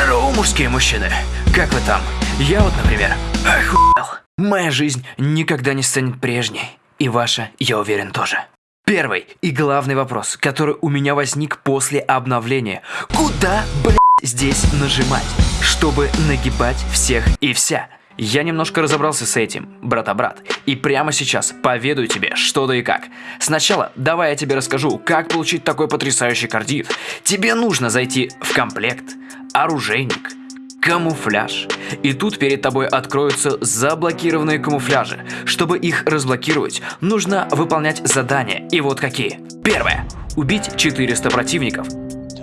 Здорово, мужские мужчины! Как вы там? Я вот, например, охуел. Моя жизнь никогда не станет прежней. И ваша, я уверен, тоже. Первый и главный вопрос, который у меня возник после обновления. Куда, блядь, здесь нажимать, чтобы нагибать всех и вся? Я немножко разобрался с этим, брата-брат, и прямо сейчас поведаю тебе, что да и как. Сначала давай я тебе расскажу, как получить такой потрясающий кардит. Тебе нужно зайти в комплект, оружейник, камуфляж. И тут перед тобой откроются заблокированные камуфляжи. Чтобы их разблокировать, нужно выполнять задания. И вот какие. Первое. Убить 400 противников.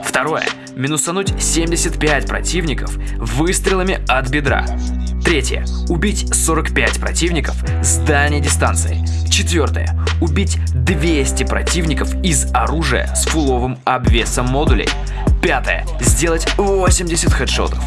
Второе. Минусануть 75 противников выстрелами от бедра. Третье. Убить 45 противников с дальней дистанции. Четвертое. Убить 200 противников из оружия с фуловым обвесом модулей. Пятое. Сделать 80 хедшотов.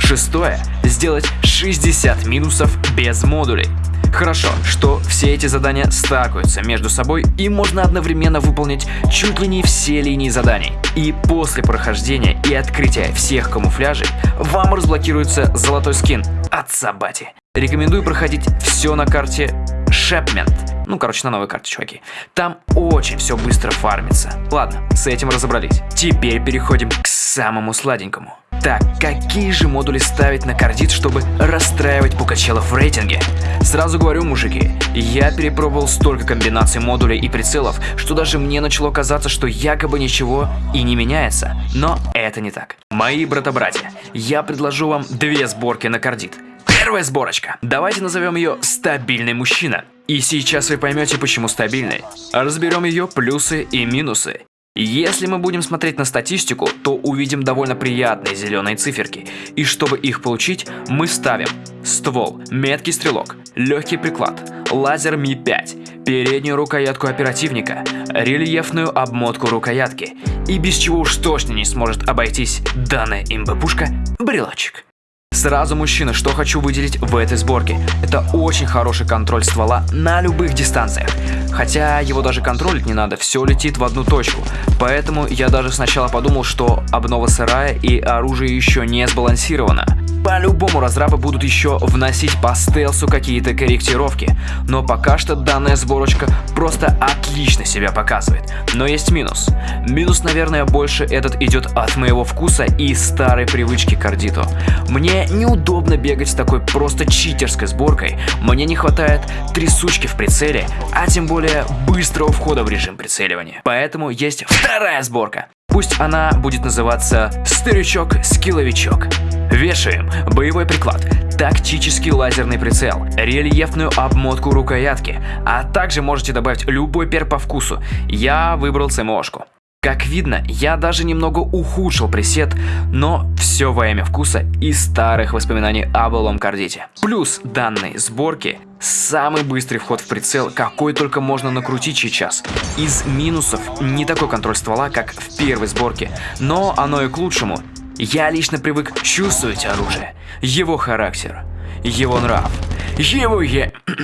Шестое. Сделать 60 минусов без модулей. Хорошо, что все эти задания стакаются между собой и можно одновременно выполнить чуть ли не все линии заданий. И после прохождения и открытия всех камуфляжей вам разблокируется золотой скин от Сабати. Рекомендую проходить все на карте Шепмент. Ну, короче, на новой карте, чуваки. Там очень все быстро фармится. Ладно, с этим разобрались. Теперь переходим к самому сладенькому. Так, какие же модули ставить на кардит, чтобы расстраивать пукачелов в рейтинге? Сразу говорю, мужики, я перепробовал столько комбинаций модулей и прицелов, что даже мне начало казаться, что якобы ничего и не меняется. Но это не так. Мои брата-братья, я предложу вам две сборки на кардит. Первая сборочка. Давайте назовем ее «Стабильный мужчина». И сейчас вы поймете, почему стабильный. Разберем ее плюсы и минусы. Если мы будем смотреть на статистику, то увидим довольно приятные зеленые циферки. И чтобы их получить, мы ставим ствол, меткий стрелок, легкий приклад, лазер Ми-5, переднюю рукоятку оперативника, рельефную обмотку рукоятки. И без чего уж точно не сможет обойтись данная имб-пушка – брелочек. Сразу, мужчина, что хочу выделить в этой сборке. Это очень хороший контроль ствола на любых дистанциях. Хотя его даже контролить не надо, все летит в одну точку. Поэтому я даже сначала подумал, что обнова сырая и оружие еще не сбалансировано. По-любому разрабы будут еще вносить по стелсу какие-то корректировки, но пока что данная сборочка просто отлично себя показывает. Но есть минус. Минус, наверное, больше этот идет от моего вкуса и старой привычки к ардиту. Мне неудобно бегать с такой просто читерской сборкой, мне не хватает трясучки в прицеле, а тем более быстрого входа в режим прицеливания. Поэтому есть вторая сборка. Пусть она будет называться «Старичок-скилловичок». Вешаем боевой приклад, тактический лазерный прицел, рельефную обмотку рукоятки, а также можете добавить любой пер по вкусу. Я выбрал ЦМОшку. Как видно, я даже немного ухудшил пресет, но все во имя вкуса и старых воспоминаний о былом кардите. Плюс данной сборки самый быстрый вход в прицел, какой только можно накрутить сейчас. Из минусов не такой контроль ствола, как в первой сборке, но оно и к лучшему. Я лично привык чувствовать оружие, его характер, его нрав, его е...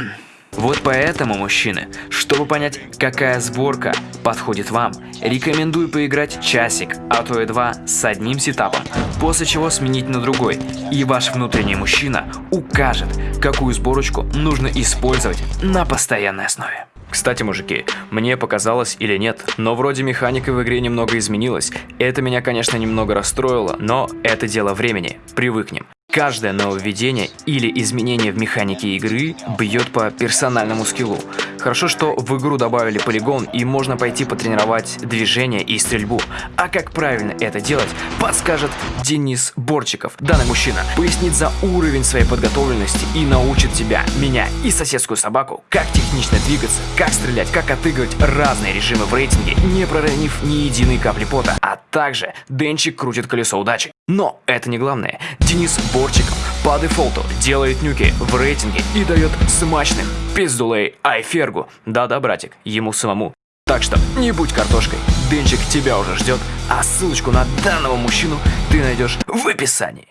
Вот поэтому, мужчины, чтобы понять, какая сборка подходит вам, рекомендую поиграть часик, а то и два с одним сетапом, после чего сменить на другой, и ваш внутренний мужчина укажет, какую сборочку нужно использовать на постоянной основе. Кстати, мужики, мне показалось или нет, но вроде механика в игре немного изменилась. Это меня, конечно, немного расстроило, но это дело времени, привыкнем. Каждое нововведение или изменение в механике игры бьет по персональному скиллу. Хорошо, что в игру добавили полигон и можно пойти потренировать движение и стрельбу. А как правильно это делать, подскажет Денис Борчиков. Данный мужчина пояснит за уровень своей подготовленности и научит тебя, меня и соседскую собаку, как технично двигаться, как стрелять, как отыгрывать разные режимы в рейтинге, не проронив ни единой капли пота. А также Денчик крутит колесо удачи. Но это не главное. Денис Борчиков по дефолту делает нюки в рейтинге и дает смачных пиздулей Айфергу. Да-да, братик, ему самому. Так что не будь картошкой, Денчик тебя уже ждет, а ссылочку на данного мужчину ты найдешь в описании.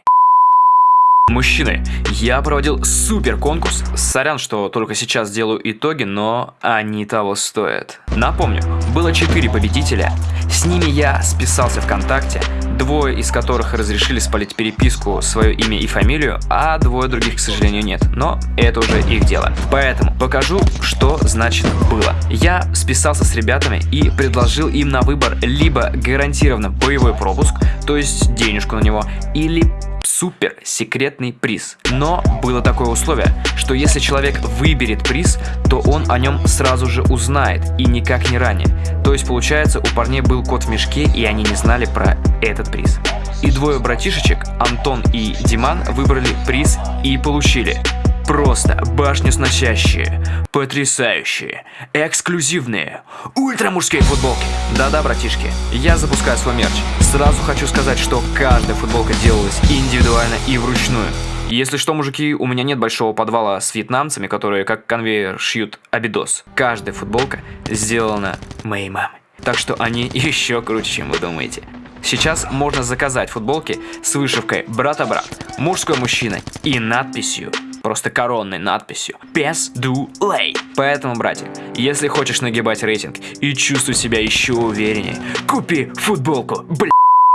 Мужчины, я проводил супер конкурс. Сорян, что только сейчас делаю итоги, но они того стоят. Напомню, было 4 победителя. С ними я списался ВКонтакте, двое из которых разрешили спалить переписку, свое имя и фамилию, а двое других, к сожалению, нет. Но это уже их дело. Поэтому покажу, что значит было. Я списался с ребятами и предложил им на выбор либо гарантированно боевой пропуск, то есть денежку на него, или супер секретный приз. Но было такое условие, что если человек выберет приз, то он о нем сразу же узнает и никак не ранее. То есть получается у парней был кот в мешке и они не знали про этот приз. И двое братишечек, Антон и Диман, выбрали приз и получили Просто башню сносящие, потрясающие, эксклюзивные, ультрамужские футболки. Да-да, братишки, я запускаю свой мерч. Сразу хочу сказать, что каждая футболка делалась индивидуально и вручную. Если что, мужики, у меня нет большого подвала с вьетнамцами, которые как конвейер шьют абидос. Каждая футболка сделана моей мамой. Так что они еще круче, чем вы думаете. Сейчас можно заказать футболки с вышивкой «Брата-брат», «Мужской-мужчина» и надписью просто коронной надписью «Пес ду лей». Поэтому, братик, если хочешь нагибать рейтинг и чувствовать себя еще увереннее, купи футболку, бля.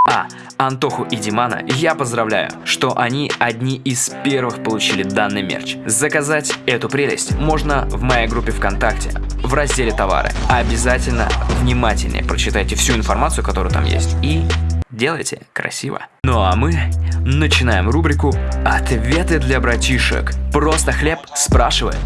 А, Антоху и Димана я поздравляю, что они одни из первых получили данный мерч. Заказать эту прелесть можно в моей группе ВКонтакте, в разделе товары. Обязательно внимательнее прочитайте всю информацию, которая там есть, и делайте красиво. Ну а мы начинаем рубрику «Ответы для братишек». Просто хлеб спрашивает.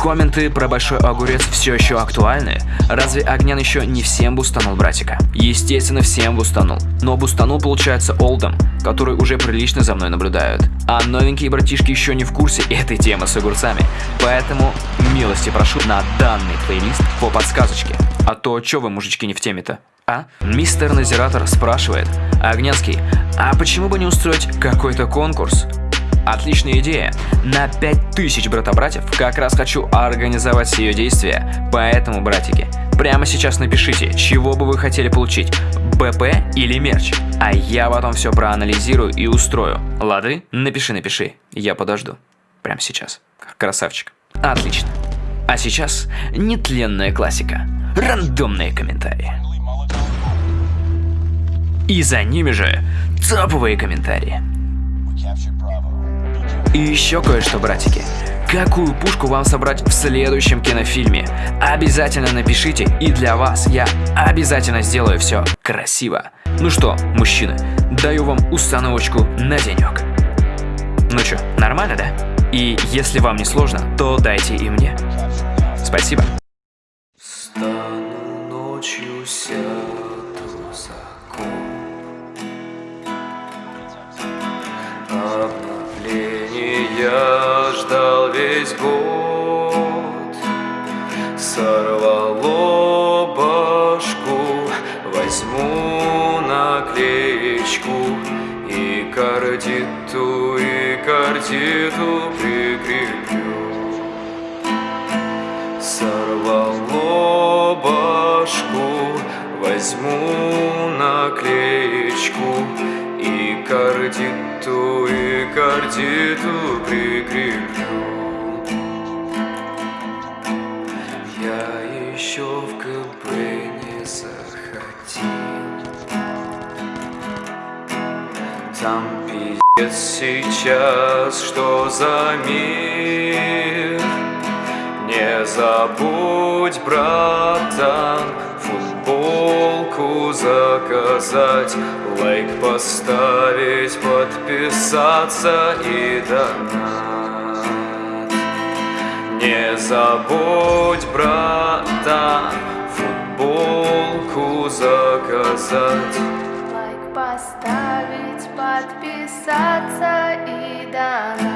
Комменты про большой огурец все еще актуальны? Разве Огнян еще не всем бустанул братика? Естественно, всем бустанул. Но бустанул, получается, Олдом, который уже прилично за мной наблюдают. А новенькие братишки еще не в курсе этой темы с огурцами. Поэтому милости прошу на данный плейлист по подсказочке. А то, что вы, мужички, не в теме-то? А? Мистер Назиратор спрашивает, Огнянский, а почему бы не устроить какой-то конкурс? Отличная идея. На 5000 брата-братьев как раз хочу организовать ее действия. Поэтому, братики, прямо сейчас напишите, чего бы вы хотели получить, БП или мерч. А я потом все проанализирую и устрою. Лады? Напиши, напиши. Я подожду. Прямо сейчас. Красавчик. Отлично. А сейчас нетленная классика. Рандомные комментарии. И за ними же топовые комментарии. И еще кое-что, братики. Какую пушку вам собрать в следующем кинофильме? Обязательно напишите, и для вас я обязательно сделаю все красиво. Ну что, мужчины, даю вам установочку на денек. Ну что, нормально, да? И если вам не сложно, то дайте и мне. Спасибо. Стану ночью сяду кардиту прикреплю Сорвало башку Возьму наклеечку И кардиту, и кардиту прикреплю. Я еще в КБ не захотел. Там пиздец сейчас, что за мир? Не забудь, братан, футболку заказать Лайк поставить, подписаться и донат. Не забудь, братан, футболку заказать. Лайк поставить, подписаться и донат